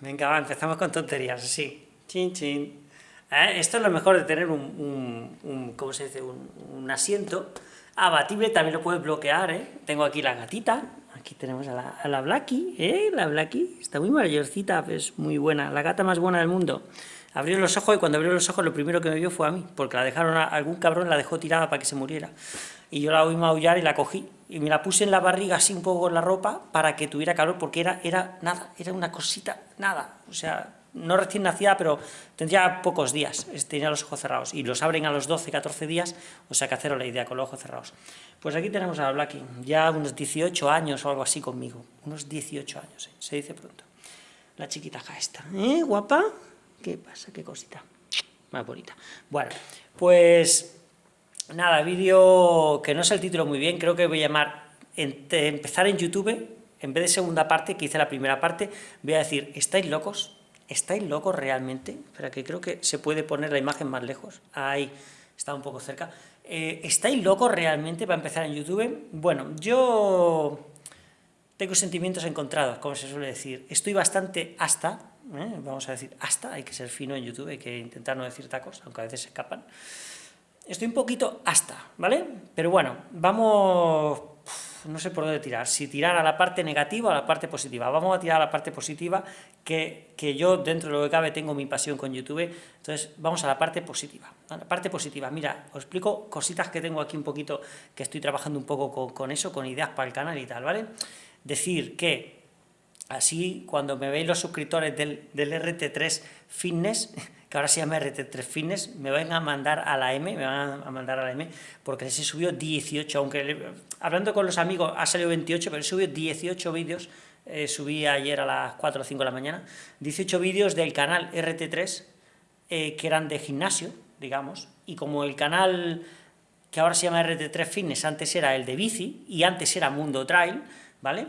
Venga, va, empezamos con tonterías, sí. Chin, chin. Eh, esto es lo mejor de tener un, un, ¿cómo se dice? Un, asiento abatible, también lo puedes bloquear, ¿eh? Tengo aquí la gatita, aquí tenemos a la, a la Blackie, ¿eh? La Blackie, está muy mayorcita, es muy buena, la gata más buena del mundo. Abrió los ojos y cuando abrió los ojos lo primero que me vio fue a mí, porque la dejaron, a, algún cabrón la dejó tirada para que se muriera. Y yo la oí maullar y la cogí, y me la puse en la barriga así un poco con la ropa para que tuviera calor, porque era, era nada, era una cosita, nada, o sea, no recién nacida, pero tendría pocos días, tenía los ojos cerrados, y los abren a los 12, 14 días, o sea que haceros la idea, con los ojos cerrados. Pues aquí tenemos a la Blackie, ya unos 18 años o algo así conmigo, unos 18 años, ¿eh? se dice pronto. La chiquita acá está, ¿eh, guapa? ¿Qué pasa? ¿Qué cosita? Más bonita. Bueno, pues nada, vídeo que no es el título muy bien, creo que voy a llamar empezar en YouTube, en vez de segunda parte, que hice la primera parte, voy a decir, ¿estáis locos? ¿Estáis locos realmente? Espera, que creo que se puede poner la imagen más lejos. Ahí, está un poco cerca. Eh, ¿Estáis locos realmente para empezar en YouTube? Bueno, yo tengo sentimientos encontrados, como se suele decir. Estoy bastante hasta, ¿eh? vamos a decir hasta, hay que ser fino en YouTube, hay que intentar no decir tacos, aunque a veces se escapan. Estoy un poquito hasta, ¿vale? Pero bueno, vamos, no sé por dónde tirar, si tirar a la parte negativa o a la parte positiva. Vamos a tirar a la parte positiva, que, que yo dentro de lo que cabe tengo mi pasión con YouTube, entonces vamos a la parte positiva. A la parte positiva, mira, os explico cositas que tengo aquí un poquito, que estoy trabajando un poco con, con eso, con ideas para el canal y tal, ¿vale? Decir que Así, cuando me veis los suscriptores del, RT3 Fitness, que ahora se llama RT3 Fitness, me van a mandar a la M, me van a mandar a la M, porque se subió 18, aunque hablando con los amigos ha salido 28, pero subió 18 vídeos, eh, subí ayer a las 4 o 5 de la mañana, 18 vídeos del canal RT3, eh, que eran de gimnasio, digamos, y como el canal que ahora se llama RT3 Fitness, antes era el de bici, y antes era Mundo Trail, ¿vale?,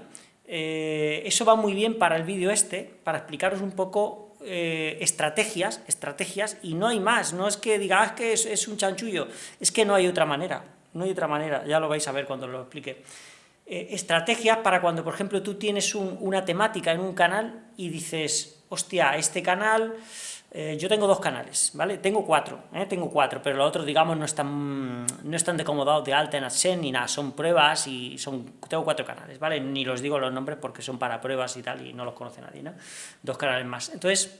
eh, eso va muy bien para el vídeo este, para explicaros un poco eh, estrategias, estrategias, y no hay más, no es que digas ah, que es, un chanchullo, es que no hay otra manera, no hay otra manera, ya lo vais a ver cuando lo explique. Eh, estrategias para cuando, por ejemplo, tú tienes una temática en un canal y dices, hostia, este canal eh, yo tengo dos canales, ¿vale? Tengo cuatro, ¿eh? tengo cuatro, pero los otros, digamos, no están, no están decomodados de alta en AdSense ni nada, son pruebas y son, tengo cuatro canales, ¿vale? Ni los digo los nombres porque son para pruebas y tal y no los conoce nadie, ¿no? Dos canales más. Entonces,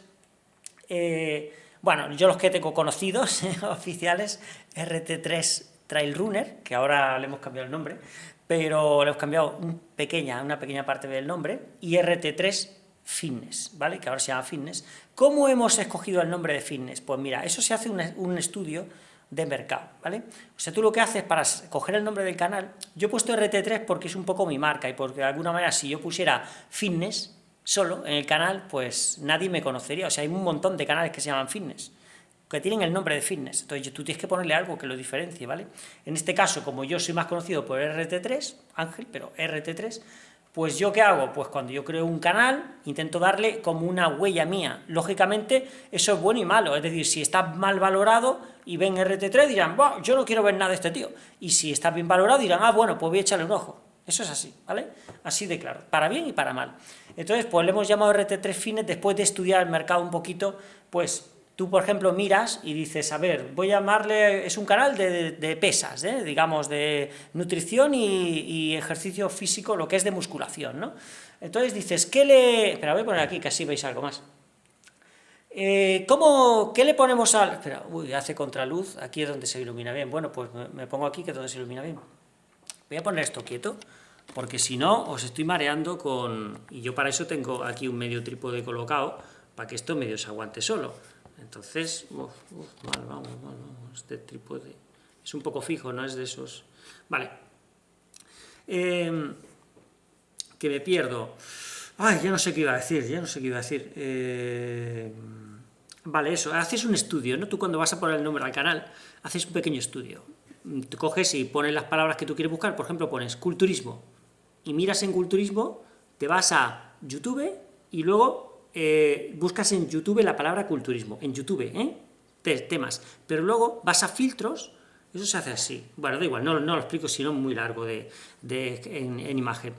eh, bueno, yo los que tengo conocidos, oficiales, RT3 Trail Runner, que ahora le hemos cambiado el nombre, pero le hemos cambiado un pequeña, una pequeña parte del nombre, y RT3 Fitness, ¿vale? Que ahora se llama Fitness. ¿Cómo hemos escogido el nombre de Fitness? Pues mira, eso se hace un, estudio de mercado, ¿vale? O sea, tú lo que haces para coger el nombre del canal, yo he puesto RT3 porque es un poco mi marca y porque de alguna manera si yo pusiera Fitness solo en el canal, pues nadie me conocería, o sea, hay un montón de canales que se llaman Fitness, que tienen el nombre de Fitness, entonces tú tienes que ponerle algo que lo diferencie, ¿vale? En este caso, como yo soy más conocido por RT3, Ángel, pero RT3, pues yo qué hago? Pues cuando yo creo un canal, intento darle como una huella mía. Lógicamente, eso es bueno y malo, es decir, si está mal valorado y ven RT3 dirán, yo no quiero ver nada de este tío. Y si está bien valorado dirán, ah, bueno, pues voy a echarle un ojo. Eso es así, ¿vale? Así de claro, para bien y para mal. Entonces, pues le hemos llamado RT3 Fines después de estudiar el mercado un poquito, pues Tú, por ejemplo, miras y dices, a ver, voy a llamarle, es un canal de, pesas, ¿eh? digamos, de nutrición y, ejercicio físico, lo que es de musculación, ¿no? Entonces dices, ¿qué le...? Espera, voy a poner aquí, que así veis algo más. Eh, ¿cómo, ¿Qué le ponemos al...? Espera, uy, hace contraluz, aquí es donde se ilumina bien. Bueno, pues me pongo aquí, que es donde se ilumina bien. Voy a poner esto quieto, porque si no, os estoy mareando con... Y yo para eso tengo aquí un medio trípode colocado, para que esto medio se aguante solo. Entonces, mal, vamos, vamos, este trípode es un poco fijo, no es de esos... Vale. Em, que me pierdo. Ay, ya no sé qué iba a decir, ya no sé qué iba a decir. Em, vale, eso, haces un estudio, ¿no? Tú cuando vas a poner el nombre al canal, haces un pequeño estudio. Te coges y pones las palabras que tú quieres buscar, por ejemplo, pones culturismo, y miras en culturismo, te vas a YouTube y luego eh, buscas en YouTube la palabra culturismo, en YouTube, ¿eh? temas, pero luego vas a filtros, eso se hace así, bueno, da igual, no, lo explico, sino muy largo de, en, imagen.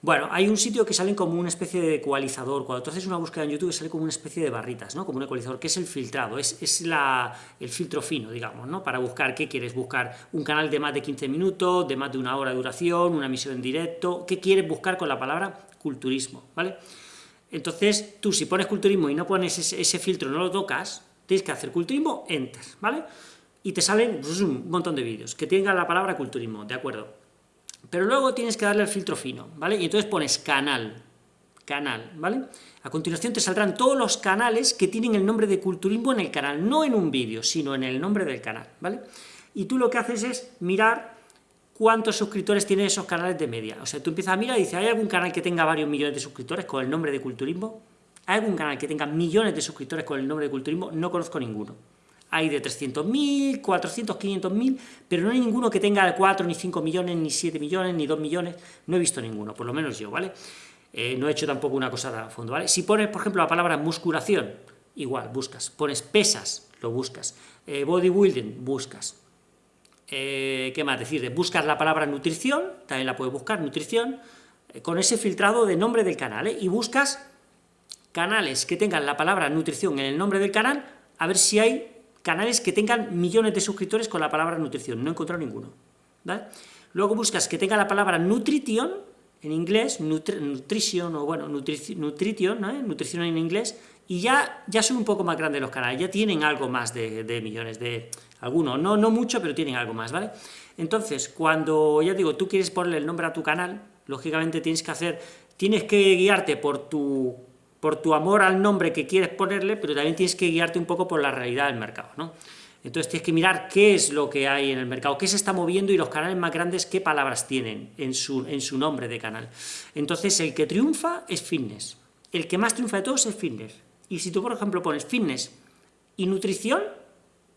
Bueno, hay un sitio que sale como una especie de ecualizador, cuando tú haces una búsqueda en YouTube sale como una especie de barritas, ¿no? Como un ecualizador, que es el filtrado, es, es la, el filtro fino, digamos, ¿no? Para buscar, ¿qué quieres buscar? Un canal de más de 15 minutos, de más de una hora de duración, una emisión en directo, ¿qué quieres buscar con la palabra culturismo, ¿vale? Entonces, tú si pones culturismo y no pones ese, filtro, no lo tocas, tienes que hacer culturismo, enter, ¿vale? Y te salen un montón de vídeos que tengan la palabra culturismo, ¿de acuerdo? Pero luego tienes que darle el filtro fino, ¿vale? Y entonces pones canal, canal, ¿vale? A continuación te saldrán todos los canales que tienen el nombre de culturismo en el canal, no en un vídeo, sino en el nombre del canal, ¿vale? Y tú lo que haces es mirar cuántos suscriptores tienen esos canales de media. O sea, tú empiezas a mirar y dices, ¿hay algún canal que tenga varios millones de suscriptores con el nombre de culturismo? ¿Hay algún canal que tenga millones de suscriptores con el nombre de culturismo? No conozco ninguno hay de 300.000, 400, 500.000, pero no hay ninguno que tenga 4, ni 5 millones, ni 7 millones, ni 2 millones, no he visto ninguno, por lo menos yo, ¿vale? Eh, no he hecho tampoco una cosa a fondo, ¿vale? Si pones, por ejemplo, la palabra musculación, igual, buscas, pones pesas, lo buscas, eh, bodybuilding, buscas, eh, ¿qué más decir? Buscas la palabra nutrición, también la puedes buscar, nutrición, con ese filtrado de nombre del canal, y buscas canales que tengan la palabra nutrición en el nombre del canal, a ver si hay canales que tengan millones de suscriptores con la palabra nutrición, no he encontrado ninguno. Luego buscas que tenga la palabra nutrition, en inglés, nutrition, o bueno, nutrition, ¿eh? nutrición en inglés, y ya, ya son un poco más grandes los canales, ya tienen algo más de, millones, de algunos, no, no mucho, pero tienen algo más, ¿vale? Entonces, cuando, ya digo, tú quieres ponerle el nombre a tu canal, lógicamente tienes que hacer, tienes que guiarte por tu por tu amor al nombre que quieres ponerle, pero también tienes que guiarte un poco por la realidad del mercado, ¿no? Entonces tienes que mirar qué es lo que hay en el mercado, qué se está moviendo y los canales más grandes qué palabras tienen en su, en su nombre de canal. Entonces el que triunfa es fitness, el que más triunfa de todos es fitness. Y si tú, por ejemplo, pones fitness y nutrición,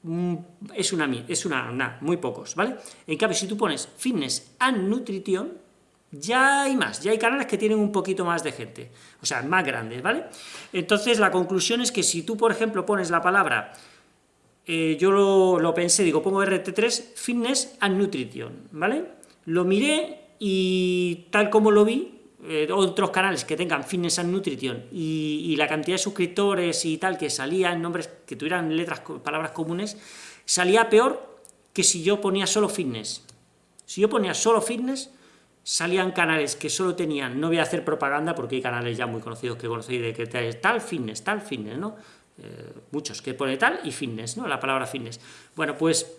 mm, es una, es una, muy pocos, ¿vale? En cambio, si tú pones fitness and nutrition, ya hay más, ya hay canales que tienen un poquito más de gente, o sea, más grandes, ¿vale? Entonces la conclusión es que si tú, por ejemplo, pones la palabra, eh, yo lo, pensé, digo, pongo RT3, Fitness and Nutrition, ¿vale? Lo miré y tal como lo vi, eh, otros canales que tengan Fitness and Nutrition y, la cantidad de suscriptores y tal que salía en nombres que tuvieran letras, palabras comunes, salía peor que si yo ponía solo Fitness. Si yo ponía solo Fitness, salían canales que solo tenían, no voy a hacer propaganda porque hay canales ya muy conocidos que conocéis de que tal fitness, tal fitness, ¿no? Eh, muchos, que pone tal y fitness, ¿no? La palabra fitness. Bueno, pues,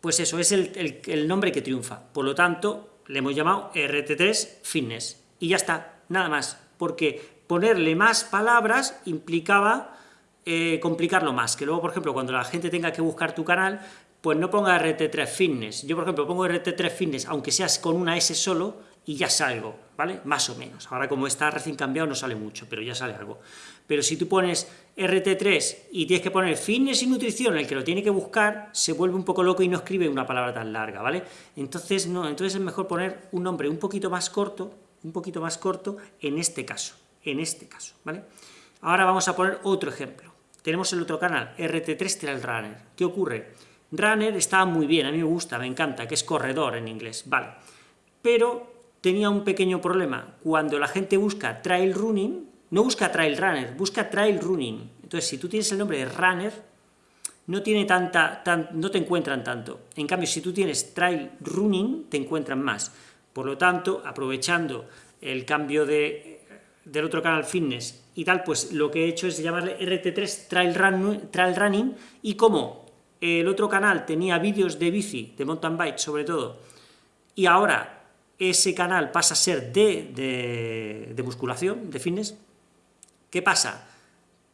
pues eso, es el, nombre que triunfa. Por lo tanto, le hemos llamado RT3 Fitness. Y ya está, nada más, porque ponerle más palabras implicaba eh, complicarlo más, que luego, por ejemplo, cuando la gente tenga que buscar tu canal, pues no ponga RT3 Fitness. Yo, por ejemplo, pongo RT3 Fitness, aunque seas con una S solo, y ya salgo, ¿vale? Más o menos. Ahora, como está recién cambiado, no sale mucho, pero ya sale algo. Pero si tú pones RT3 y tienes que poner fitness y nutrición, el que lo tiene que buscar, se vuelve un poco loco y no escribe una palabra tan larga, ¿vale? Entonces, no, entonces es mejor poner un nombre un poquito más corto, un poquito más corto, en este caso, en este caso, ¿vale? Ahora vamos a poner otro ejemplo. Tenemos el otro canal, RT3 Trail Runner. ¿Qué ocurre? Runner estaba muy bien, a mí me gusta, me encanta, que es corredor en inglés, vale. Pero tenía un pequeño problema. Cuando la gente busca trail running, no busca trail runner, busca trail running. Entonces, si tú tienes el nombre de runner, no, no te encuentran tanto. En cambio, si tú tienes trail running, te encuentran más. Por lo tanto, aprovechando el cambio de, del otro canal fitness y tal, pues lo que he hecho es llamarle RT3 Trail, Run, trail Running, y como el otro canal tenía vídeos de bici, de mountain bike sobre todo, y ahora ese canal pasa a ser de, de, musculación, de fitness, ¿qué pasa?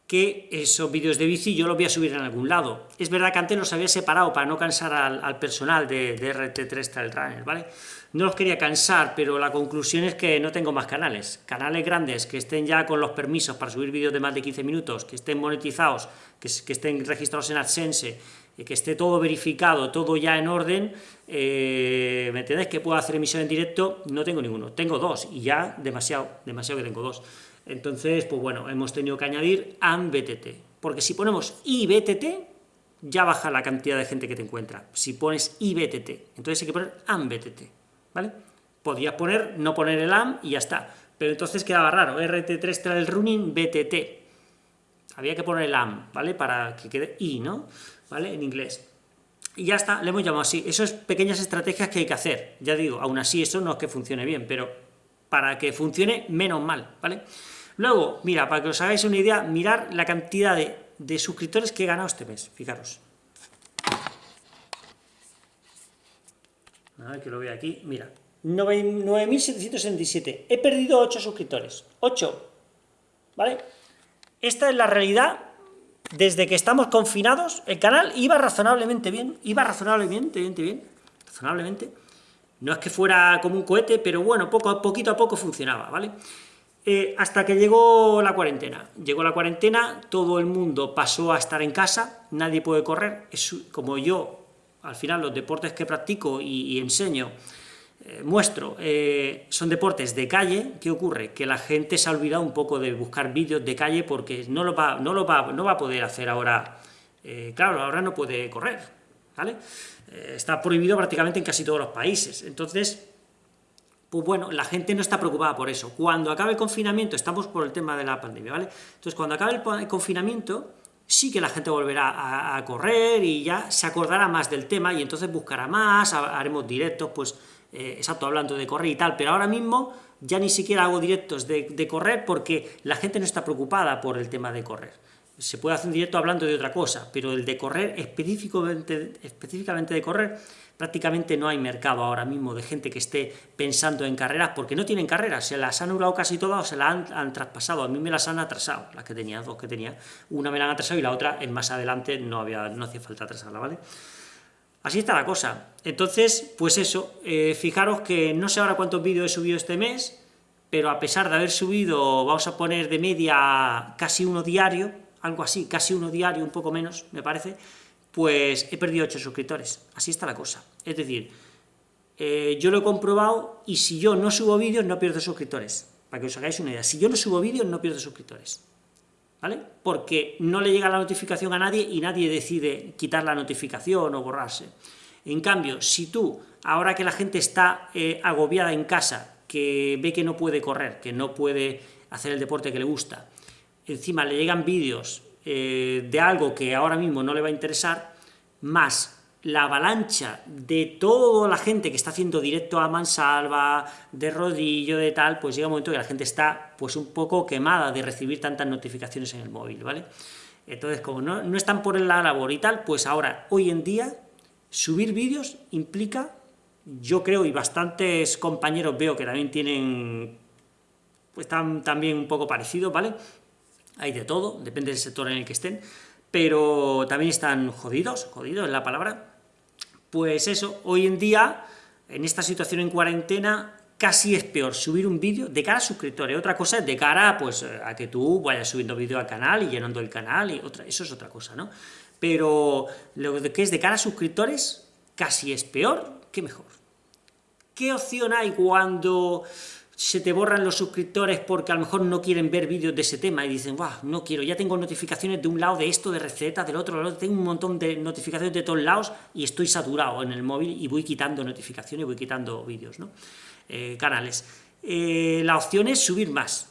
Que esos vídeos de bici yo los voy a subir en algún lado. Es verdad que antes los había separado para no cansar al, personal de, de, RT3 Trail Runner, ¿vale? No los quería cansar, pero la conclusión es que no tengo más canales. Canales grandes que estén ya con los permisos para subir vídeos de más de 15 minutos, que estén monetizados, que, estén registrados en AdSense, que esté todo verificado, todo ya en orden, eh, ¿me entendés? Que puedo hacer emisión en directo, no tengo ninguno, tengo dos, y ya demasiado, demasiado que tengo dos. Entonces, pues bueno, hemos tenido que añadir AMBTT, porque si ponemos IBTT, ya baja la cantidad de gente que te encuentra, si pones IBTT, entonces hay que poner AMBTT, ¿vale? Podías poner, no poner el AM y ya está. Pero entonces quedaba raro, RT3 trail running BTT. Había que poner el AM, ¿vale? Para que quede I, ¿no? ¿Vale? En inglés. Y ya está, le hemos llamado así. Eso es pequeñas estrategias que hay que hacer. Ya digo, aún así eso no es que funcione bien, pero para que funcione menos mal, ¿vale? Luego, mira, para que os hagáis una idea, mirar la cantidad de, suscriptores que he ganado este mes, fijaros. A ver que lo veo aquí, mira, 9.767. He perdido 8 suscriptores. 8. ¿Vale? Esta es la realidad. Desde que estamos confinados, el canal iba razonablemente bien. Iba razonablemente bien, bien. Razonablemente. No es que fuera como un cohete, pero bueno, poco, poquito a poco funcionaba, ¿vale? Eh, hasta que llegó la cuarentena. Llegó la cuarentena, todo el mundo pasó a estar en casa, nadie puede correr. Es, como yo, al final, los deportes que practico y enseño, eh, muestro, eh, son deportes de calle, ¿qué ocurre? Que la gente se ha olvidado un poco de buscar vídeos de calle porque no lo va, a poder hacer ahora, claro, ahora no puede correr, está prohibido prácticamente en casi todos los países, entonces, pues bueno, la gente no está preocupada por eso. Cuando acabe el confinamiento, estamos por el tema de la pandemia, ¿vale? Entonces, cuando acabe el confinamiento, sí que la gente volverá a, correr y ya se acordará más del tema y entonces buscará más, haremos directos, pues eh, exacto, hablando de correr y tal, pero ahora mismo ya ni siquiera hago directos de, correr porque la gente no está preocupada por el tema de correr. Se puede hacer un directo hablando de otra cosa, pero el de correr, específicamente, específicamente de correr, prácticamente no hay mercado ahora mismo de gente que esté pensando en carreras, porque no tienen carreras, se las han anulado casi todas o se las han, traspasado, a mí me las han atrasado, las que tenía, dos que tenía, una me la han atrasado y la otra, en más adelante, no, había, no hacía falta atrasarla, ¿vale? Así está la cosa. Entonces, pues eso, eh, fijaros que no sé ahora cuántos vídeos he subido este mes, pero a pesar de haber subido, vamos a poner de media casi uno diario, algo así, casi uno diario, un poco menos, me parece, pues he perdido 8 suscriptores. Así está la cosa. Es decir, eh, yo lo he comprobado y si yo no subo vídeos no pierdo suscriptores. Para que os hagáis una idea. Si yo no subo vídeos no pierdo suscriptores. ¿vale? Porque no le llega la notificación a nadie y nadie decide quitar la notificación o borrarse. En cambio, si tú, ahora que la gente está eh, agobiada en casa, que ve que no puede correr, que no puede hacer el deporte que le gusta, encima le llegan vídeos eh, de algo que ahora mismo no le va a interesar, más la avalancha de toda la gente que está haciendo directo a mansalva, de rodillo, de tal, pues llega un momento que la gente está pues un poco quemada de recibir tantas notificaciones en el móvil, ¿vale? Entonces, como no, no están por la labor y tal, pues ahora, hoy en día, subir vídeos implica, yo creo, y bastantes compañeros veo que también tienen, pues están también un poco parecidos, ¿vale? Hay de todo, depende del sector en el que estén, pero también están jodidos, jodidos es la palabra, pues eso, hoy en día, en esta situación en cuarentena, casi es peor subir un vídeo de cara a suscriptores, otra cosa es de cara pues, a que tú vayas subiendo vídeo al canal y llenando el canal, y otra, eso es otra cosa, ¿no? Pero lo que es de cara a suscriptores, casi es peor que mejor. ¿Qué opción hay cuando se te borran los suscriptores porque a lo mejor no quieren ver vídeos de ese tema y dicen, wow, no quiero, ya tengo notificaciones de un lado de esto, de recetas, del otro, lado, tengo un montón de notificaciones de todos lados y estoy saturado en el móvil y voy quitando notificaciones, voy quitando vídeos, ¿no? Eh, canales. Eh, la opción es subir más,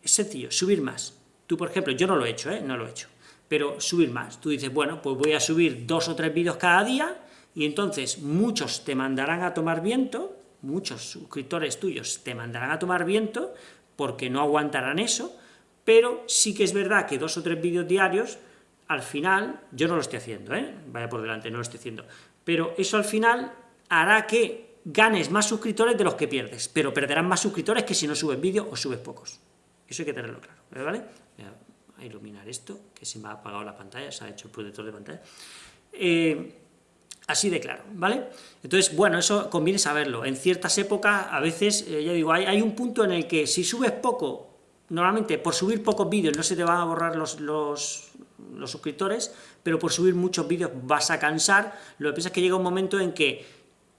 es sencillo, subir más. Tú, por ejemplo, yo no lo he hecho, ¿eh? No lo he hecho, pero subir más. Tú dices, bueno, pues voy a subir dos o tres vídeos cada día y entonces muchos te mandarán a tomar viento, muchos suscriptores tuyos te mandarán a tomar viento porque no aguantarán eso, pero sí que es verdad que dos o tres vídeos diarios, al final, yo no lo estoy haciendo, ¿eh? vaya por delante, no lo estoy haciendo, pero eso al final hará que ganes más suscriptores de los que pierdes, pero perderán más suscriptores que si no subes vídeos o subes pocos. Eso hay que tenerlo claro, ¿vale? Voy a iluminar esto, que se me ha apagado la pantalla, se ha hecho el protector de pantalla. Eh, Así de claro, ¿vale? Entonces, bueno, eso conviene saberlo. En ciertas épocas, a veces, eh, ya digo, hay, un punto en el que si subes poco, normalmente por subir pocos vídeos no se te van a borrar los, los, suscriptores, pero por subir muchos vídeos vas a cansar. Lo que pasa es que llega un momento en que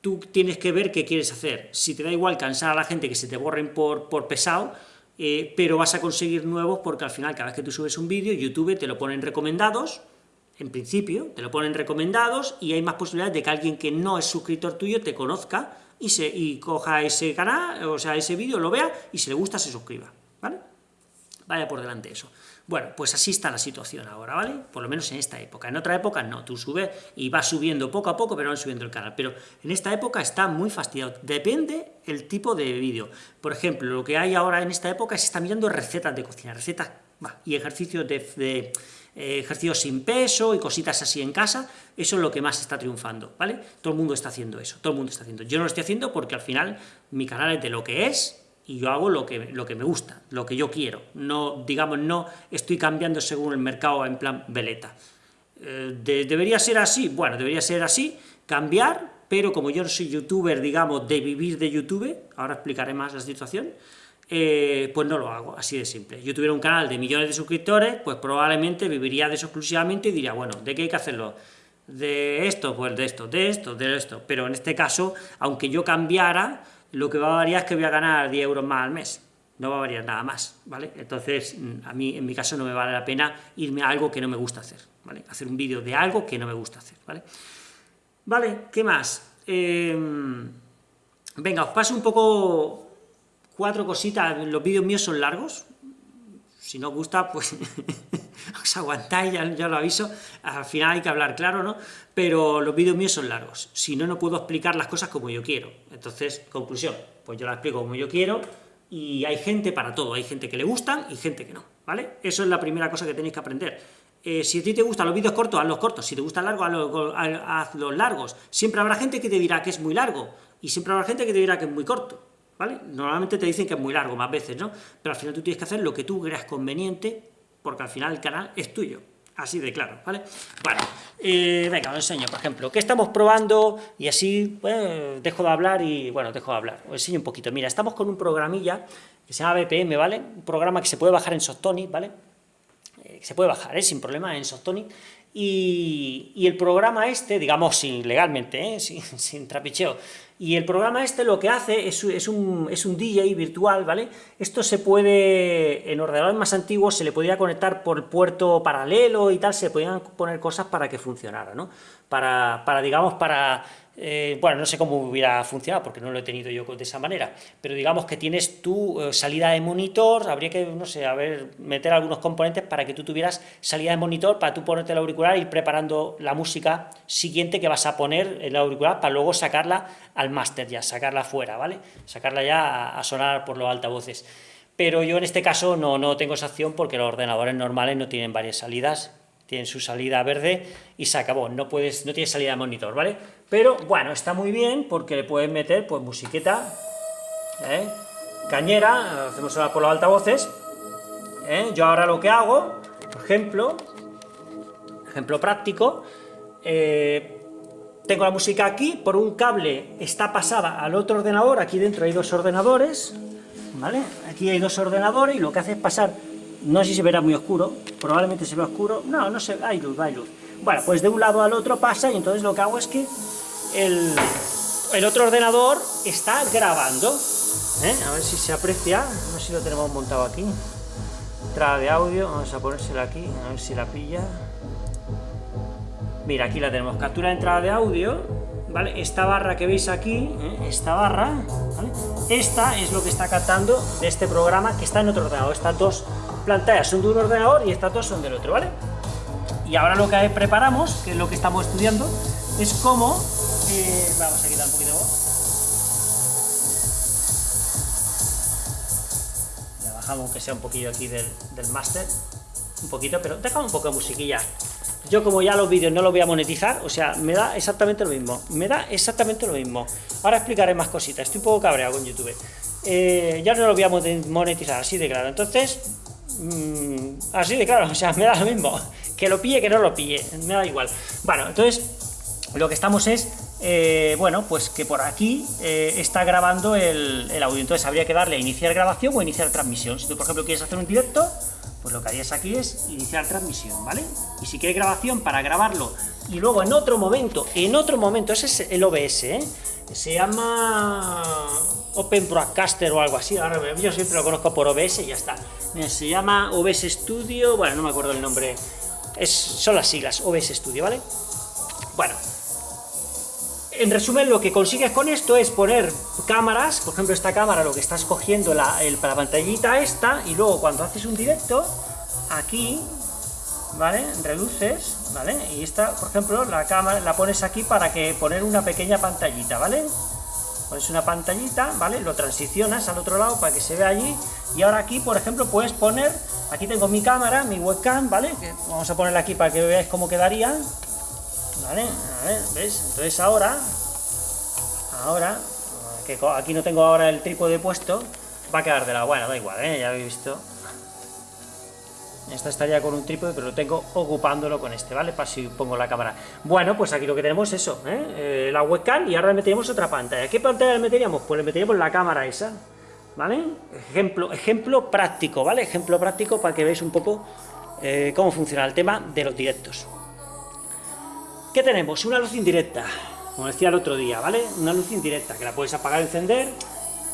tú tienes que ver qué quieres hacer. Si te da igual cansar a la gente que se te borren por, por pesado, eh, pero vas a conseguir nuevos porque al final cada vez que tú subes un vídeo, YouTube te lo ponen recomendados, en principio, te lo ponen recomendados y hay más posibilidades de que alguien que no es suscriptor tuyo te conozca y, se, y coja ese canal, o sea, ese vídeo, lo vea, y si le gusta se suscriba, ¿vale? Vaya por delante eso. Bueno, pues así está la situación ahora, ¿vale? Por lo menos en esta época. En otra época no, tú subes y vas subiendo poco a poco, pero van subiendo el canal. Pero en esta época está muy fastidiado. Depende el tipo de vídeo. Por ejemplo, lo que hay ahora en esta época se está mirando recetas de cocina, recetas y ejercicios de, eh, ejercicios sin peso y cositas así en casa, eso es lo que más está triunfando, ¿vale? Todo el mundo está haciendo eso, todo el mundo está haciendo. Yo no lo estoy haciendo porque al final mi canal es de lo que es, y yo hago lo que, lo que me gusta, lo que yo quiero. No, digamos, no estoy cambiando según el mercado en plan veleta. Eh, ¿Debería ser así? Bueno, debería ser así, cambiar, pero como yo no soy youtuber, digamos, de vivir de YouTube, ahora explicaré más la situación, eh, pues no lo hago, así de simple. Yo tuviera un canal de millones de suscriptores, pues probablemente viviría de eso exclusivamente y diría, bueno, ¿de qué hay que hacerlo? De esto, pues de esto, de esto, de esto. Pero en este caso, aunque yo cambiara, lo que va a variar es que voy a ganar 10 euros más al mes, no va a variar nada más, ¿vale? Entonces, mm, a mí, en mi caso, no me vale la pena irme a algo que no me gusta hacer, ¿vale? Hacer un vídeo de algo que no me gusta hacer, ¿vale? Vale, ¿qué más? Em, venga, os paso un poco cuatro cositas, los vídeos míos son largos, si no os gusta, pues os aguantáis, ya, lo aviso, al final hay que hablar claro, ¿no? Pero los vídeos míos son largos, si no, no puedo explicar las cosas como yo quiero. Entonces, conclusión, pues yo las explico como yo quiero, y hay gente para todo, hay gente que le gustan y gente que no, ¿vale? Eso es la primera cosa que tenéis que aprender. Eh, si a ti te gustan los vídeos cortos, haz los cortos, si te gustan largos, haz los largos. Siempre habrá gente que te dirá que es muy largo, y siempre habrá gente que te dirá que es muy corto. ¿Vale? Normalmente te dicen que es muy largo, más veces, ¿no? Pero al final tú tienes que hacer lo que tú creas conveniente, porque al final el canal es tuyo. Así de claro, ¿vale? Bueno, eh, venga, os enseño, por ejemplo, ¿qué estamos probando? Y así, dejo de hablar y, bueno, dejo de hablar, os enseño un poquito. Mira, estamos con un programilla que se llama BPM, ¿vale? Un programa que se puede bajar en Softonic, ¿vale? Se puede bajar, ¿eh? Sin problema en Softonic. Y, el programa este, digamos, sin, legalmente, ¿eh? sin, sin trapicheo, y el programa este lo que hace es, es, un, es, un, DJ virtual, ¿vale? Esto se puede, en ordenadores más antiguos, se le podía conectar por puerto paralelo y tal, se podían poner cosas para que funcionara, ¿no? Para, para digamos, para eh, bueno, no sé cómo hubiera funcionado, porque no lo he tenido yo de esa manera, pero digamos que tienes tu eh, salida de monitor, habría que, no sé, a ver, meter algunos componentes para que tú tuvieras salida de monitor, para tú ponerte el auricular y ir preparando la música siguiente que vas a poner en el auricular para luego sacarla al máster ya, sacarla fuera, ¿vale? Sacarla ya a, sonar por los altavoces. Pero yo en este caso no, no tengo esa opción porque los ordenadores normales no tienen varias salidas, tienen su salida verde y se acabó, no, puedes, no tienes salida de monitor, ¿vale? Pero bueno, está muy bien porque le puedes meter pues musiqueta, ¿eh? cañera, hacemos ahora por los altavoces, ¿eh? yo ahora lo que hago, por ejemplo, ejemplo práctico, eh, tengo la música aquí, por un cable está pasada al otro ordenador, aquí dentro hay dos ordenadores, ¿vale? Aquí hay dos ordenadores y lo que hace es pasar, no sé si se verá muy oscuro, probablemente se vea oscuro, no, no se hay luz, hay luz. Bueno, pues de un lado al otro pasa y entonces lo que hago es que el, otro ordenador está grabando. ¿eh? A ver si se aprecia, a ver si lo tenemos montado aquí. Entrada de audio, vamos a ponérsela aquí, a ver si la pilla. Mira, aquí la tenemos, captura de entrada de audio, ¿vale? Esta barra que veis aquí, ¿eh? esta barra, Esta es lo que está captando de este programa que está en otro ordenador. Estas dos pantallas son de un ordenador y estas dos son del otro, ¿vale? Y ahora lo que preparamos, que es lo que estamos estudiando, es cómo vamos a quitar un poquito de voz. Bajamos aunque sea un poquillo aquí del, del máster, un poquito, pero dejamos un poco de musiquilla. Yo como ya los vídeos no los voy a monetizar, o sea, me da exactamente lo mismo, me da exactamente lo mismo. Ahora explicaré más cositas, estoy un poco cabreado con YouTube. Eh, ya no lo voy a monetizar, así de claro. Entonces, mmm, así de claro, o sea, me da lo mismo. Que lo pille, que no lo pille, me da igual. Bueno, entonces, lo que estamos es eh, bueno, pues que por aquí eh, está grabando el, audio. Entonces habría que darle a iniciar grabación o iniciar transmisión. Si tú, por ejemplo, quieres hacer un directo, pues lo que harías aquí es iniciar transmisión, ¿vale? Y si quieres grabación para grabarlo y luego en otro momento, en otro momento, ese es el OBS, ¿eh? Se llama Open Broadcaster o algo así, ahora yo siempre lo conozco por OBS y ya está. se llama OBS Studio, bueno, no me acuerdo el nombre, son las siglas, OBS Studio, ¿vale? Bueno, en resumen, lo que consigues con esto es poner cámaras, por ejemplo, esta cámara, lo que estás cogiendo la, el, la pantallita esta, y luego cuando haces un directo, aquí, ¿vale? Reluces, ¿vale? Y esta, por ejemplo, la cámara la pones aquí para que poner una pequeña pantallita, ¿vale? Pones una pantallita, ¿vale? Lo transicionas al otro lado para que se vea allí, y ahora aquí, por ejemplo, puedes poner, aquí tengo mi cámara, mi webcam, ¿vale? Vamos a ponerla aquí para que veáis cómo quedaría, ¿Vale? A ver, ¿ves? Entonces ahora, ahora, que aquí no tengo ahora el trípode puesto, va a quedar de la... Bueno, da igual, ¿eh? Ya habéis visto. Esta estaría con un trípode, pero lo tengo ocupándolo con este, ¿vale? Para si pongo la cámara. Bueno, pues aquí lo que tenemos es eso, ¿eh? eh la webcam y ahora le meteríamos otra pantalla. ¿Qué pantalla le meteríamos? Pues le meteríamos la cámara esa, ¿vale? Ejemplo, ejemplo práctico, ¿vale? Ejemplo práctico para que veáis un poco eh, cómo funciona el tema de los directos. ¿Qué tenemos? Una luz indirecta, como decía el otro día, ¿vale? Una luz indirecta, que la puedes apagar y encender,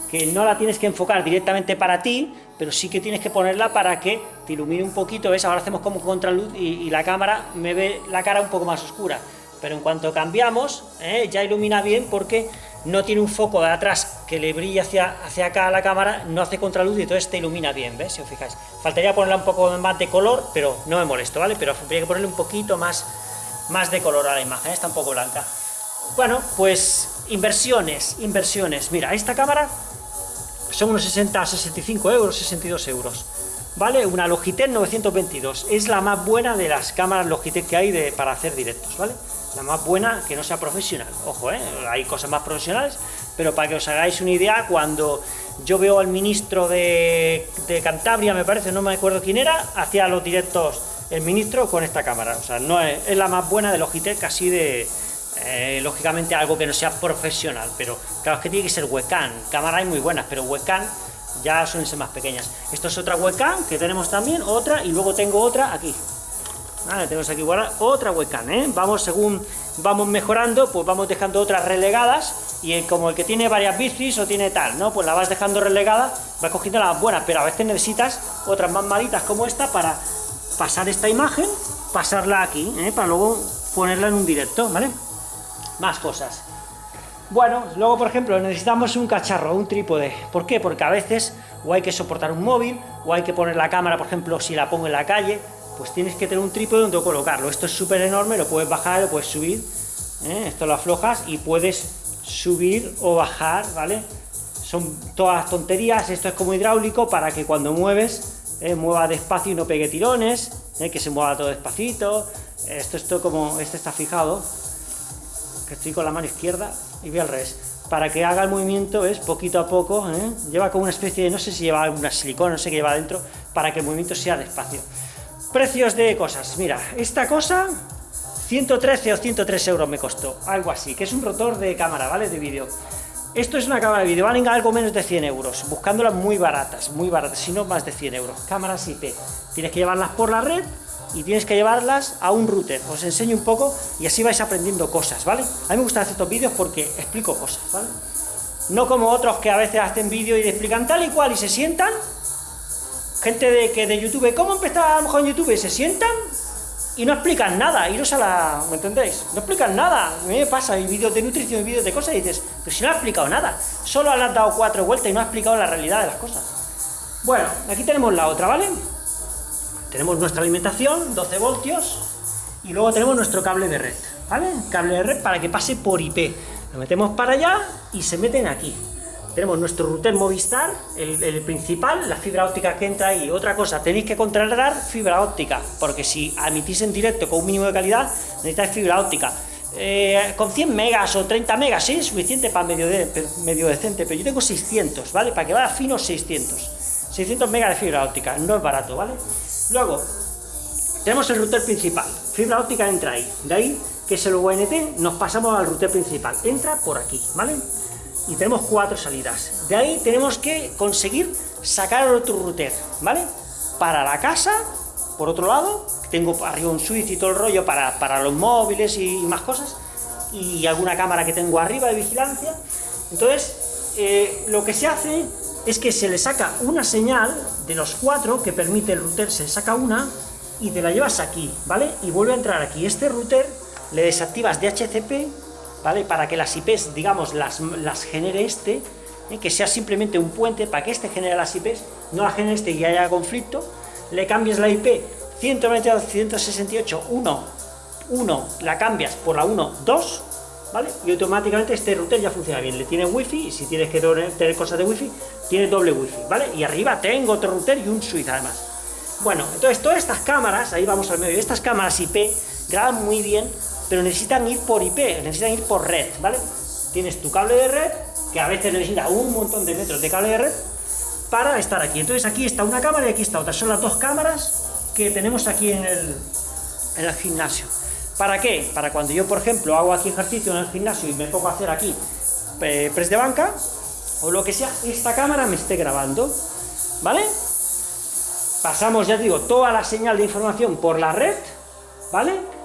que no la tienes que enfocar directamente para ti, pero sí que tienes que ponerla para que te ilumine un poquito, ¿ves? Ahora hacemos como contraluz y, la cámara me ve la cara un poco más oscura, pero en cuanto cambiamos, ¿eh? ya ilumina bien porque no tiene un foco de atrás que le brilla hacia, hacia acá a la cámara, no hace contraluz y entonces te ilumina bien, ¿ves? Si os fijáis. Faltaría ponerla un poco más de color, pero no me molesto, ¿vale? Pero habría que ponerle un poquito más más de color a la imagen, está un poco blanca. Bueno, pues inversiones, inversiones. Mira, esta cámara son unos 60, 65 euros, 62 euros. ¿Vale? Una Logitech 922. Es la más buena de las cámaras Logitech que hay de, para hacer directos, ¿vale? La más buena que no sea profesional. Ojo, ¿eh? Hay cosas más profesionales, pero para que os hagáis una idea, cuando yo veo al ministro de, de Cantabria, me parece, no me acuerdo quién era, hacía los directos el ministro con esta cámara. O sea, no es, la más buena de Logitech, así de... Eh, lógicamente algo que no sea profesional, pero claro, es que tiene que ser webcam. Cámaras hay muy buenas, pero webcam ya suelen ser más pequeñas. Esto es otra webcam que tenemos también, otra, y luego tengo otra aquí. Vale, tenemos aquí igual otra webcam, ¿eh? Vamos, según vamos mejorando, pues vamos dejando otras relegadas, y como el que tiene varias bicis o tiene tal, ¿no? Pues la vas dejando relegada, vas cogiendo las buenas, pero a veces necesitas otras más malitas como esta para pasar esta imagen, pasarla aquí, ¿eh? para luego ponerla en un directo, ¿vale? Más cosas. Bueno, luego por ejemplo necesitamos un cacharro, un trípode. ¿Por qué? Porque a veces o hay que soportar un móvil, o hay que poner la cámara, por ejemplo, si la pongo en la calle, pues tienes que tener un trípode donde colocarlo. Esto es súper enorme, lo puedes bajar, lo puedes subir, ¿eh? esto lo aflojas y puedes subir o bajar, ¿vale? Son todas tonterías, esto es como hidráulico para que cuando mueves eh, mueva despacio y no pegue tirones, eh, que se mueva todo despacito, esto, esto como, este está fijado, que estoy con la mano izquierda y voy al revés, para que haga el movimiento, es poquito a poco, eh, lleva como una especie de, no sé si lleva alguna silicona, no sé qué lleva dentro, para que el movimiento sea despacio. Precios de cosas, mira, esta cosa 113 o 103 euros me costó, algo así, que es un rotor de cámara, ¿vale? De vídeo. Esto es una cámara de vídeo, valen algo menos de 100 euros, buscándolas muy baratas, muy baratas, si no más de 100 euros. Cámaras IP, tienes que llevarlas por la red y tienes que llevarlas a un router. Os enseño un poco y así vais aprendiendo cosas, ¿vale? A mí me gustan hacer estos vídeos porque explico cosas, ¿vale? No como otros que a veces hacen vídeo y explican tal y cual y se sientan. Gente de, que de YouTube, ¿cómo empezar a lo mejor en YouTube? Se sientan y no explican nada, iros a la... ¿me entendéis? No explican nada, a me pasa, hay vídeos de nutrición, vídeos de cosas, y dices, pero si no ha explicado nada, solo le has dado cuatro vueltas y no ha explicado la realidad de las cosas. Bueno, aquí tenemos la otra, ¿vale? Tenemos nuestra alimentación, 12 voltios, y luego tenemos nuestro cable de red, ¿vale? Cable de red para que pase por IP. Lo metemos para allá y se meten aquí tenemos nuestro router Movistar, el, principal, la fibra óptica que entra ahí. Otra cosa, tenéis que contratar fibra óptica, porque si emitís en directo con un mínimo de calidad, necesitáis fibra óptica. Eh, con 100 megas o 30 megas, sí, es suficiente para medio, medio decente, pero yo tengo 600, ¿vale? Para que vaya fino, 600. 600 megas de fibra óptica, no es barato, ¿vale? Luego, tenemos el router principal, fibra óptica entra ahí, de ahí, que es el UNT, nos pasamos al router principal, entra por aquí, ¿vale? Y tenemos cuatro salidas. De ahí tenemos que conseguir sacar otro router, ¿vale? Para la casa, por otro lado, tengo arriba un switch y todo el rollo para, para los móviles y, más cosas, y alguna cámara que tengo arriba de vigilancia. Entonces, eh, lo que se hace es que se le saca una señal de los cuatro que permite el router, se saca una y te la llevas aquí, ¿vale? Y vuelve a entrar aquí. Este router le desactivas DHCP ¿vale? Para que las IPs, digamos, las, las genere este, ¿eh? que sea simplemente un puente para que este genere las IPs, no la genere este y haya conflicto, le cambies la IP 192.168.1, 1, la cambias por la 1.2, ¿vale? Y automáticamente este router ya funciona bien, le tiene wifi, y si tienes que tener cosas de wifi, tiene doble wifi, ¿vale? Y arriba tengo otro router y un switch además. Bueno, entonces todas estas cámaras, ahí vamos al medio, estas cámaras IP graban muy bien, pero necesitan ir por IP, necesitan ir por red, ¿vale? Tienes tu cable de red, que a veces necesita un montón de metros de cable de red, para estar aquí. Entonces aquí está una cámara y aquí está otra. Son las dos cámaras que tenemos aquí en el, en el gimnasio. ¿Para qué? Para cuando yo, por ejemplo, hago aquí ejercicio en el gimnasio y me pongo a hacer aquí eh, press de banca, o lo que sea, esta cámara me esté grabando, ¿vale? Pasamos, ya digo, toda la señal de información por la red, ¿vale?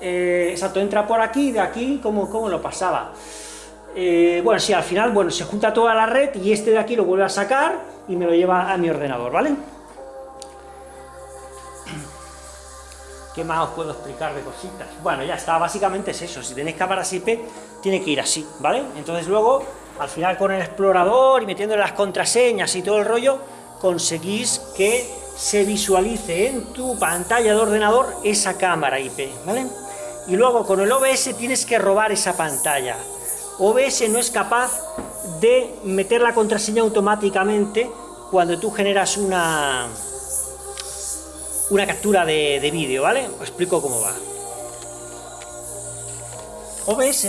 Eh, exacto, entra por aquí, de aquí, ¿cómo, cómo lo pasaba? Eh, bueno, sí, al final, bueno, se junta toda la red y este de aquí lo vuelve a sacar y me lo lleva a mi ordenador, ¿vale? ¿Qué más os puedo explicar de cositas? Bueno, ya está, básicamente es eso, si tenéis cámaras IP, tiene que ir así, ¿vale? Entonces luego, al final con el explorador y metiendo las contraseñas y todo el rollo, conseguís que se visualice en tu pantalla de ordenador esa cámara IP, ¿vale? Y luego con el OBS tienes que robar esa pantalla. OBS no es capaz de meter la contraseña automáticamente cuando tú generas una, una captura de, vídeo, ¿vale? Os explico cómo va. OBS,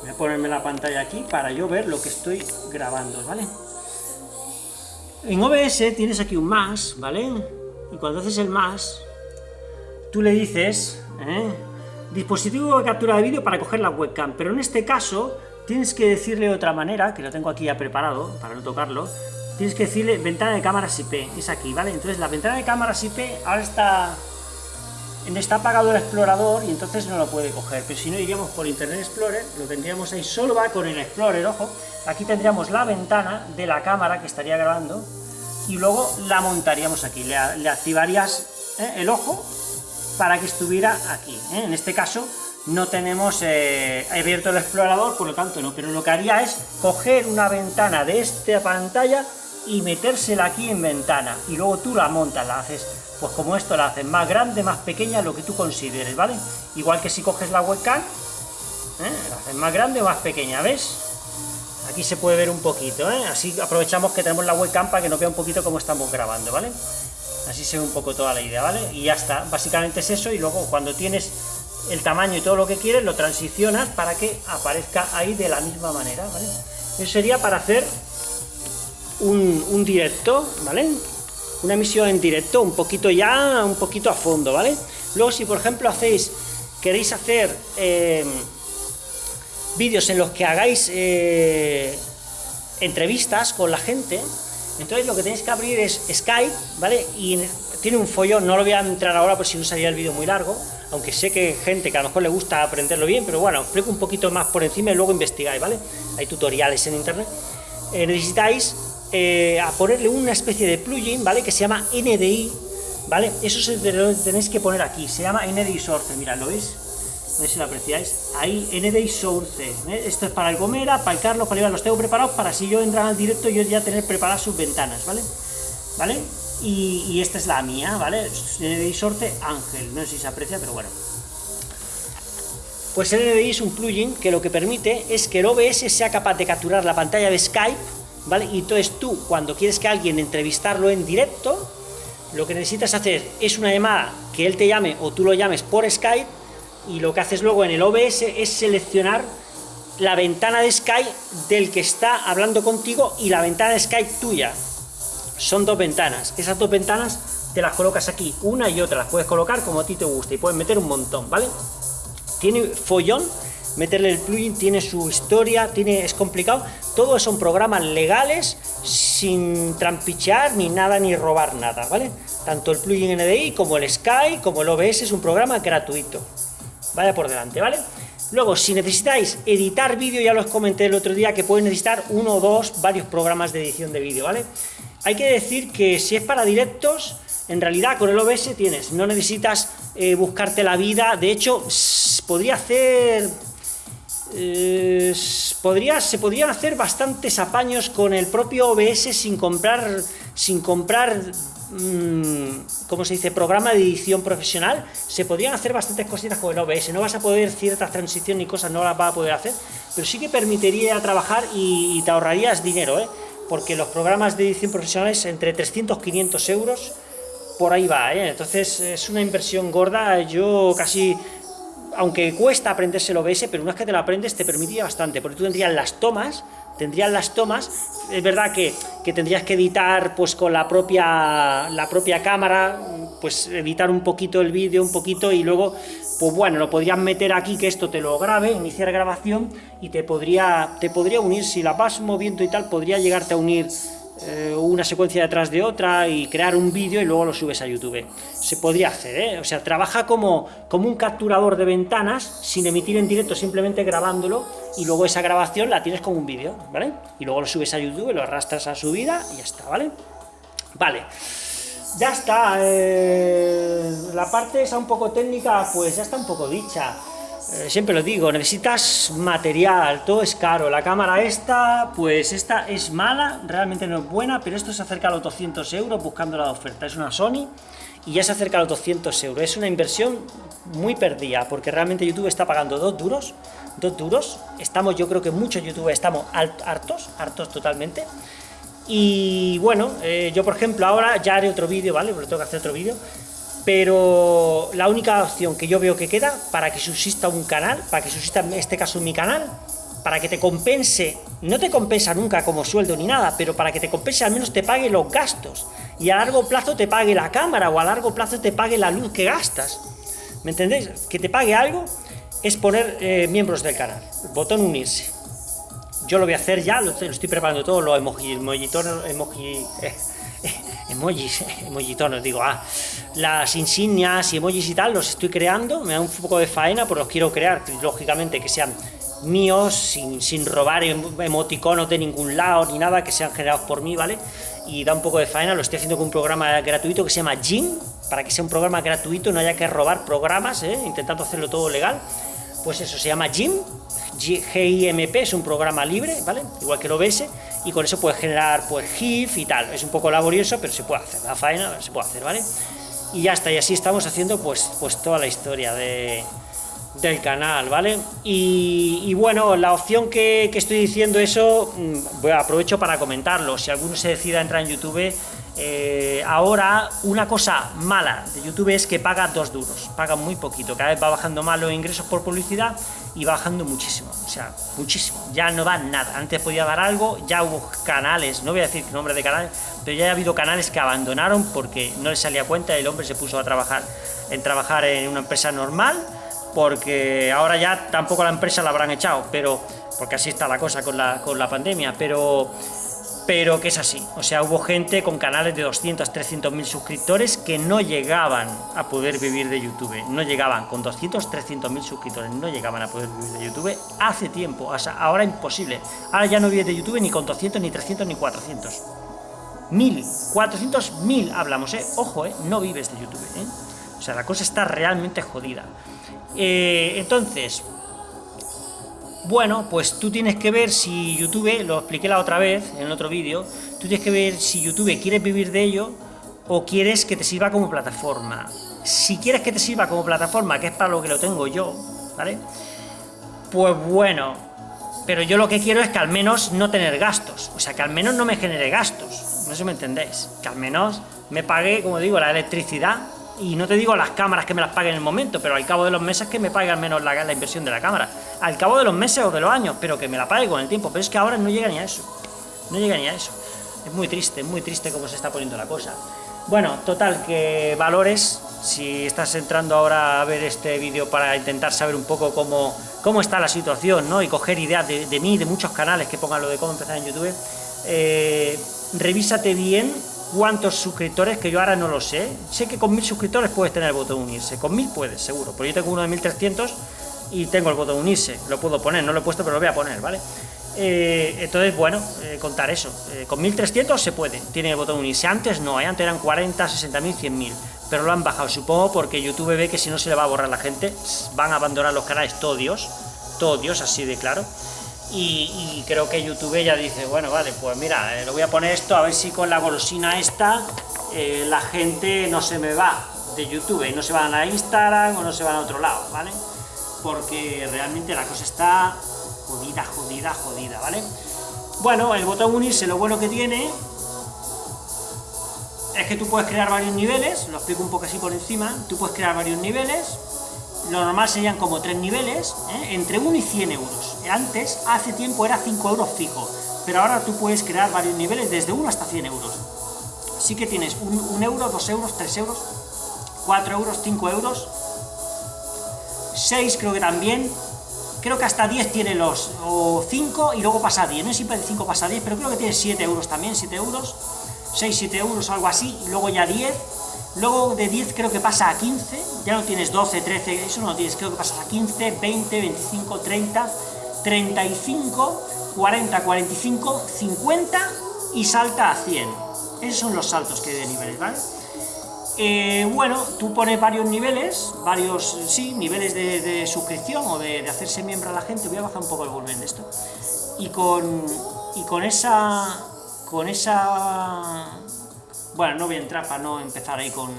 voy a ponerme la pantalla aquí para yo ver lo que estoy grabando, ¿vale? En OBS tienes aquí un más, ¿vale? Y cuando haces el más, tú le dices, ¿eh? dispositivo de captura de vídeo para coger la webcam, pero en este caso tienes que decirle de otra manera, que lo tengo aquí ya preparado para no tocarlo, tienes que decirle ventana de cámaras IP, es aquí, ¿vale? Entonces la ventana de cámaras IP ahora está, está apagado el explorador y entonces no lo puede coger, pero si no iríamos por Internet Explorer, lo tendríamos ahí, solo va con el Explorer, ojo, aquí tendríamos la ventana de la cámara que estaría grabando y luego la montaríamos aquí, le, activarías ¿eh? el ojo para que estuviera aquí, ¿eh? en este caso no tenemos eh, abierto el explorador, por lo tanto no, pero lo que haría es coger una ventana de esta pantalla y metérsela aquí en ventana, y luego tú la montas, la haces, pues como esto la haces más grande, más pequeña, lo que tú consideres, ¿vale? Igual que si coges la webcam, ¿eh? la haces más grande o más pequeña, ¿ves? Aquí se puede ver un poquito. Así aprovechamos que tenemos la webcam para que nos vea un poquito cómo estamos grabando, ¿vale? Así se ve un poco toda la idea, ¿vale? Y ya está, básicamente es eso, y luego cuando tienes el tamaño y todo lo que quieres, lo transicionas para que aparezca ahí de la misma manera, ¿vale? Eso sería para hacer un, directo, ¿vale? Una emisión en directo, un poquito ya, un poquito a fondo, ¿vale? Luego, si por ejemplo hacéis, queréis hacer eh, vídeos en los que hagáis eh, entrevistas con la gente, entonces lo que tenéis que abrir es Skype, ¿vale? Y tiene un follón, no lo voy a entrar ahora por si no salía el vídeo muy largo, aunque sé que gente que a lo mejor le gusta aprenderlo bien, pero bueno, explico un poquito más por encima y luego investigáis, ¿vale? Hay tutoriales en internet. Eh, necesitáis eh, a ponerle una especie de plugin, ¿vale? Que se llama NDI, ¿vale? Eso se lo tenéis que poner aquí, se llama NDI Source, mirad, ¿lo veis? No sé si lo apreciáis. Ahí, NDI Source. ¿eh? Esto es para el Gomera, para el Carlos, para Iván, los tengo preparados para si yo entrar al directo yo ya tener preparadas sus ventanas, ¿vale? ¿Vale? Y, esta es la mía, ¿vale? NDI Source Ángel, no sé si se aprecia, pero bueno. Pues NDI es un plugin que lo que permite es que el OBS sea capaz de capturar la pantalla de Skype ¿vale? Y entonces tú, cuando quieres que alguien entrevistarlo en directo, lo que necesitas hacer es una llamada que él te llame o tú lo llames por Skype, y lo que haces luego en el OBS es seleccionar la ventana de Skype del que está hablando contigo y la ventana de Skype tuya. Son dos ventanas. Esas dos ventanas te las colocas aquí, una y otra, las puedes colocar como a ti te guste y puedes meter un montón, ¿vale? Tiene follón meterle el plugin, tiene su historia, tiene, es complicado. Todos son programas legales, sin trampichear ni nada, ni robar nada, ¿vale? Tanto el plugin NDI como el Sky, como el OBS, es un programa gratuito. Vaya por delante, ¿vale? Luego, si necesitáis editar vídeo, ya os comenté el otro día que pueden necesitar uno o dos, varios programas de edición de vídeo, ¿vale? Hay que decir que si es para directos, en realidad con el OBS tienes, no necesitas eh, buscarte la vida, de hecho, podría hacer... Eh, podría, se podrían hacer bastantes apaños con el propio OBS sin comprar, sin comprar mmm, ¿cómo se dice?, programa de edición profesional, se podrían hacer bastantes cositas con el OBS, no vas a poder ciertas transiciones y cosas, no las vas a poder hacer, pero sí que permitiría trabajar y, te ahorrarías dinero, ¿eh? porque los programas de edición profesionales entre 300 y 500 euros, por ahí va, ¿eh? entonces es una inversión gorda, yo casi aunque cuesta aprenderse el OBS, pero una vez que te lo aprendes te permitiría bastante, porque tú tendrías las tomas, tendrías las tomas, es verdad que, que, tendrías que editar pues con la propia, la propia cámara, pues editar un poquito el vídeo, un poquito, y luego, pues bueno, lo podrías meter aquí, que esto te lo grabe, iniciar grabación, y te podría, te podría unir, si la vas moviendo y tal, podría llegarte a unir eh, una secuencia detrás de otra y crear un vídeo y luego lo subes a YouTube. Se podría hacer, ¿eh? O sea, trabaja como, como un capturador de ventanas sin emitir en directo, simplemente grabándolo y luego esa grabación la tienes como un vídeo, ¿vale? Y luego lo subes a YouTube, lo arrastras a subida y ya está, ¿vale? Vale. Ya está, eh, la parte esa un poco técnica, pues ya está un poco dicha. Eh, siempre lo digo, necesitas material, todo es caro, la cámara esta, pues esta es mala, realmente no es buena, pero esto se acerca a los 200 euros buscando la oferta, es una Sony, y ya se acerca a los 200 euros, es una inversión muy perdida, porque realmente YouTube está pagando dos duros, dos duros, estamos, yo creo que muchos youtubers estamos hartos, hartos totalmente, y bueno, eh, yo por ejemplo ahora ya haré otro vídeo, ¿vale? Porque tengo que hacer otro vídeo, pero la única opción que yo veo que queda para que subsista un canal, para que subsista en este caso mi canal, para que te compense, no te compensa nunca como sueldo ni nada, pero para que te compense al menos te pague los gastos, y a largo plazo te pague la cámara, o a largo plazo te pague la luz que gastas, ¿me entendéis? Que te pague algo es poner eh, miembros del canal, botón unirse. Yo lo voy a hacer ya, lo, estoy preparando todo, los emoji, emoji, emoji eh, emojis, emojitonos, digo, ah, las insignias y emojis y tal los estoy creando, me da un poco de faena, pero los quiero crear, lógicamente, que sean míos, sin, sin robar emoticonos de ningún lado ni nada, que sean generados por mí, ¿vale? Y da un poco de faena, lo estoy haciendo con un programa gratuito que se llama Jim, para que sea un programa gratuito, no haya que robar programas, ¿eh? intentando hacerlo todo legal, pues eso, se llama Jim, GIMP, es un programa libre, ¿vale? Igual que el OBS, y con eso puedes generar pues GIF y tal, es un poco laborioso, pero se puede hacer, la faena se puede hacer, ¿vale? Y ya está, y así estamos haciendo pues, pues toda la historia de, del canal, ¿vale? Y, bueno, la opción que, que, estoy diciendo eso, mm, aprovecho para comentarlo, si alguno se decida entrar en YouTube, eh, ahora una cosa mala de YouTube es que paga dos duros, paga muy poquito, cada vez va bajando más los ingresos por publicidad y bajando muchísimo, o sea, muchísimo, ya no va nada, antes podía dar algo, ya hubo canales, no voy a decir nombre de canales, pero ya ha habido canales que abandonaron porque no les salía cuenta y el hombre se puso a trabajar en trabajar en una empresa normal, porque ahora ya tampoco la empresa la habrán echado, pero porque así está la cosa con la, con la pandemia, pero pero que es así. O sea, hubo gente con canales de 200, 300 mil suscriptores que no llegaban a poder vivir de YouTube. No llegaban, con 200, 300 mil suscriptores, no llegaban a poder vivir de YouTube hace tiempo. O sea, ahora imposible. Ahora ya no vives de YouTube ni con 200, ni 300, ni 400. Mil, 400, mil hablamos, ¿eh? Ojo, ¿eh? No vives de YouTube, ¿eh? O sea, la cosa está realmente jodida. Eh, entonces, bueno, pues tú tienes que ver si YouTube, lo expliqué la otra vez en otro vídeo, tú tienes que ver si YouTube quieres vivir de ello o quieres que te sirva como plataforma. Si quieres que te sirva como plataforma, que es para lo que lo tengo yo, ¿vale? Pues bueno, pero yo lo que quiero es que al menos no tener gastos, o sea, que al menos no me genere gastos, no sé si me entendéis, que al menos me pague, como digo, la electricidad, y no te digo las cámaras que me las paguen en el momento, pero al cabo de los meses que me pague al menos la, la, inversión de la cámara. Al cabo de los meses o de los años, pero que me la pague con el tiempo. Pero es que ahora no llega ni a eso. No llega ni a eso. Es muy triste, muy triste cómo se está poniendo la cosa. Bueno, total, que valores, si estás entrando ahora a ver este vídeo para intentar saber un poco cómo, cómo está la situación, ¿no? Y coger ideas de, mí, de muchos canales que pongan lo de cómo empezar en YouTube, eh, revísate bien cuántos suscriptores, que yo ahora no lo sé. Sé que con mil suscriptores puedes tener el botón unirse. Con mil puedes, seguro. Porque yo tengo uno de 1300 y tengo el botón unirse. Lo puedo poner, no lo he puesto, pero lo voy a poner, ¿vale? Eh, entonces, bueno, eh, contar eso. Eh, con 1300 se puede, tiene el botón unirse. Antes no, antes eran 40, 60.000, 100.000. Pero lo han bajado, supongo, porque YouTube ve que si no se le va a borrar la gente, van a abandonar los canales todos Dios, todo Dios, así de claro. Y, creo que YouTube ya dice, bueno, vale, pues mira, le voy a poner esto, a ver si con la golosina esta la gente no se me va de YouTube y no se van a Instagram o no se van a otro lado, ¿vale? Porque realmente la cosa está jodida, jodida, jodida, ¿vale? Bueno, el botón unirse lo bueno que tiene es que tú puedes crear varios niveles, lo explico un poco así por encima, tú puedes crear varios niveles, lo normal serían como tres niveles, ¿eh? entre 1 y 100 euros. Antes, hace tiempo, era 5 euros fijo, pero ahora tú puedes crear varios niveles desde 1 hasta 100 euros. Sí que tienes 1 euro, 2 euros, 3 euros, 4 euros, 5 euros, 6 creo que también, creo que hasta 10 tiene los, o 5 y luego pasa a 10, no siempre de 5 pasa a 10, pero creo que tiene 7 euros también, 7 euros, 6, 7 euros, algo así, y luego ya 10, luego de 10 creo que pasa a 15, ya no tienes 12, 13, eso no lo tienes, creo que pasas a 15, 20, 25, 30, 35, 40, 45, 50 y salta a 100. Esos son los saltos que hay de niveles, ¿vale? Eh, bueno, tú pones varios niveles, varios, sí, niveles de, suscripción o de, hacerse miembro a la gente, voy a bajar un poco el volumen de esto, y con, y con esa, con esa, bueno, no voy a entrar para no empezar ahí con,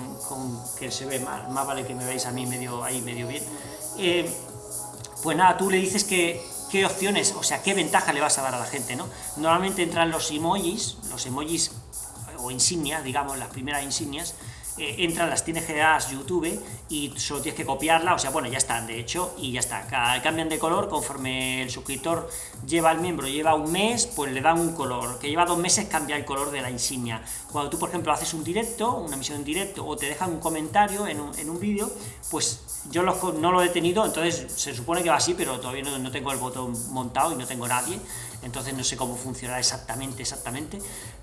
que se ve mal, más vale que me veáis a mí medio, ahí medio bien, eh, pues nada, tú le dices que, qué opciones, o sea, qué ventaja le vas a dar a la gente, ¿no? Normalmente entran los emojis, los emojis o insignias, digamos, las primeras insignias, eh, entran, las tienes generadas YouTube y solo tienes que copiarla, o sea, bueno, ya están, de hecho, y ya está. Cambian de color conforme el suscriptor lleva el miembro, lleva un mes, pues le dan un color. Que lleva dos meses cambia el color de la insignia. Cuando tú, por ejemplo, haces un directo, una emisión en directo, o te dejan un comentario en un, en un vídeo, pues yo no lo he tenido, entonces se supone que va así, pero todavía no tengo el botón montado y no tengo nadie entonces no sé cómo funcionará exactamente, exactamente,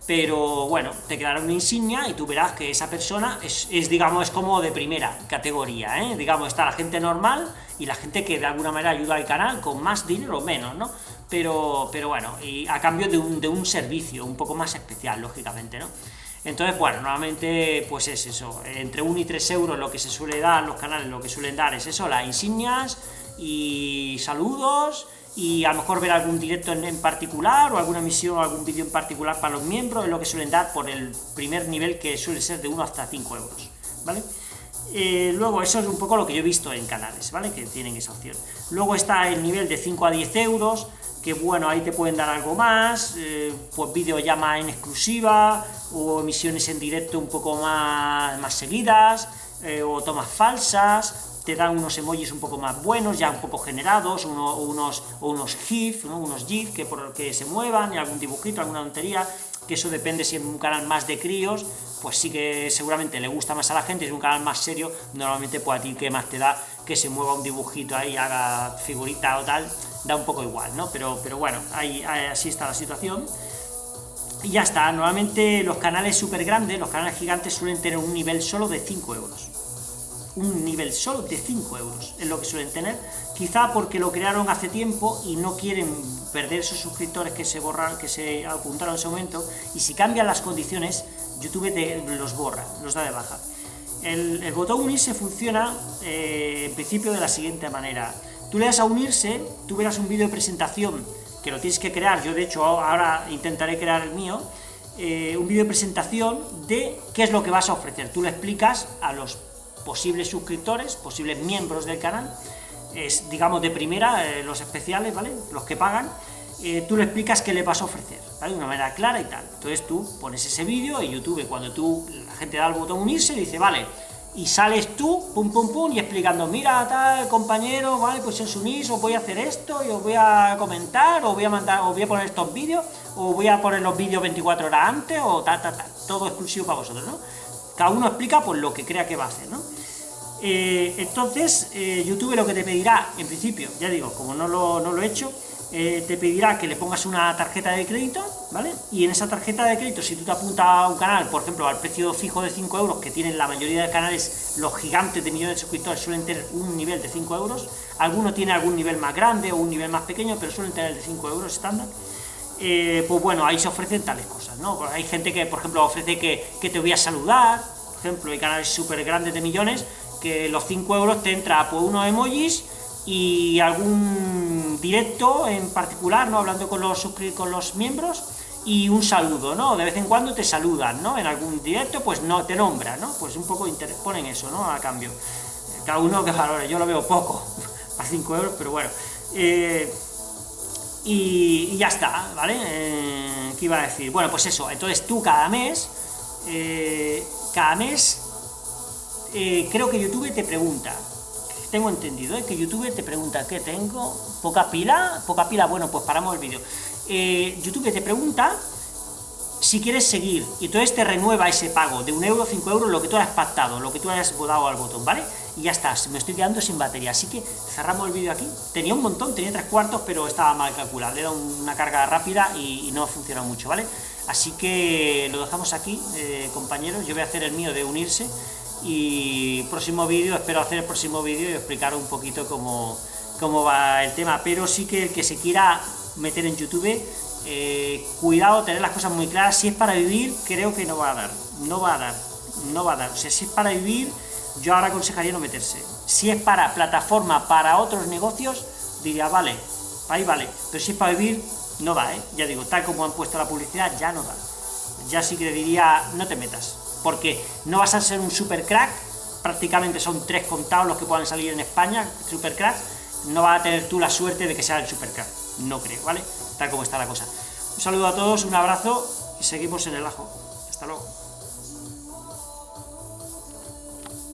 pero bueno, te quedará una insignia y tú verás que esa persona es, digamos, es como de primera categoría, ¿eh? digamos, está la gente normal y la gente que de alguna manera ayuda al canal con más dinero o menos, ¿no? Pero, pero bueno, y a cambio de un, de un servicio un poco más especial, lógicamente, ¿no? Entonces, bueno, normalmente pues es eso, entre 1 y 3 euros lo que se suele dar, los canales lo que suelen dar es eso, las insignias y saludos, y a lo mejor ver algún directo en, particular, o alguna misión o algún vídeo en particular para los miembros, es lo que suelen dar por el primer nivel que suele ser de 1 hasta 5 euros, ¿vale? Eh, luego, eso es un poco lo que yo he visto en canales, ¿vale? Que tienen esa opción. Luego está el nivel de 5 a 10 euros, que bueno, ahí te pueden dar algo más, eh, pues videollama en exclusiva, o emisiones en directo un poco más, más seguidas, eh, o tomas falsas, te dan unos emojis un poco más buenos, ya un poco generados, unos, unos GIF, unos GIF que, por, que se muevan, y algún dibujito, alguna tontería, que eso depende si es un canal más de críos, pues sí que seguramente le gusta más a la gente, si es un canal más serio, normalmente pues a ti que más te da que se mueva un dibujito ahí, haga figurita o tal, da un poco igual, ¿no? Pero, pero bueno, ahí, así está la situación. Y ya está, normalmente los canales súper grandes, los canales gigantes suelen tener un nivel solo de 5 euros un nivel solo de 5 euros, es lo que suelen tener, quizá porque lo crearon hace tiempo y no quieren perder esos suscriptores que se borran, que se apuntaron en ese momento, y si cambian las condiciones, YouTube los borra, los da de baja. El, botón unirse funciona eh, en principio de la siguiente manera. Tú le das a unirse, tú verás un vídeo de presentación que lo tienes que crear, yo de hecho ahora intentaré crear el mío, eh, un vídeo de presentación de qué es lo que vas a ofrecer. Tú le explicas a los posibles suscriptores, posibles miembros del canal, es, digamos, de primera, eh, los especiales, ¿vale? Los que pagan, eh, tú le explicas qué le vas a ofrecer, ¿vale? De una manera clara y tal. Entonces tú pones ese vídeo y YouTube, cuando tú, la gente da el botón unirse, dice, vale, y sales tú, pum, pum, pum, y explicando, mira, tal, compañero, vale, pues os unís, os voy a hacer esto, y os voy a comentar, o voy a mandar, os voy a poner estos vídeos, o voy a poner los vídeos 24 horas antes, o tal, tal, tal, todo exclusivo para vosotros, ¿no? Cada uno explica pues lo que crea que va a hacer, ¿no? Eh, entonces, eh, YouTube lo que te pedirá, en principio, ya digo, como no lo, no lo he hecho, eh, te pedirá que le pongas una tarjeta de crédito, ¿vale? Y en esa tarjeta de crédito, si tú te apuntas a un canal, por ejemplo, al precio fijo de 5 euros, que tienen la mayoría de canales, los gigantes de millones de suscriptores suelen tener un nivel de 5 euros, alguno tiene algún nivel más grande o un nivel más pequeño, pero suelen tener el de 5 euros estándar, eh, pues bueno, ahí se ofrecen tales cosas, ¿no? Hay gente que, por ejemplo, ofrece que, que te voy a saludar, por ejemplo, hay canales súper grandes de millones, que los 5 euros te entra por unos emojis, y algún directo en particular, ¿no? Hablando con los, con los miembros, y un saludo, ¿no? De vez en cuando te saludan, ¿no? En algún directo, pues no, te nombran, ¿no? Pues un poco ponen eso, ¿no? A cambio. Cada uno que valore, yo lo veo poco, a 5 euros, pero bueno. Eh, y, ya está, ¿vale? Eh, ¿Qué iba a decir? Bueno, pues eso, entonces tú cada mes, eh, cada mes, creo que YouTube te pregunta, tengo entendido ¿eh? que YouTube te pregunta, ¿qué tengo? ¿Poca pila? ¿Poca pila? Bueno, pues paramos el vídeo. Eh, YouTube te pregunta si quieres seguir, y entonces te renueva ese pago de un euro, cinco euros, lo que tú hayas pactado, lo que tú hayas dado al botón, ¿vale? Y ya está, me estoy quedando sin batería, así que cerramos el vídeo aquí. Tenía un montón, tenía tres cuartos, pero estaba mal calculado, le he dado una carga rápida y, no ha funcionado mucho, ¿vale? Así que lo dejamos aquí, eh, compañeros, yo voy a hacer el mío de unirse, y próximo vídeo, espero hacer el próximo vídeo y explicar un poquito cómo, cómo va el tema, pero sí que el que se quiera meter en YouTube, eh, cuidado, tener las cosas muy claras, si es para vivir, creo que no va a dar, no va a dar, no va a dar, o sea, si es para vivir, yo ahora aconsejaría no meterse, si es para plataforma, para otros negocios, diría, vale, ahí vale, pero si es para vivir, no va, ¿eh? ya digo, tal como han puesto la publicidad, ya no da, ya sí que diría, no te metas, porque no vas a ser un super crack, prácticamente son tres contados los que puedan salir en España, super crack, no vas a tener tú la suerte de que sea el super crack, no creo, ¿vale? Tal como está la cosa. Un saludo a todos, un abrazo y seguimos en el ajo. Hasta luego.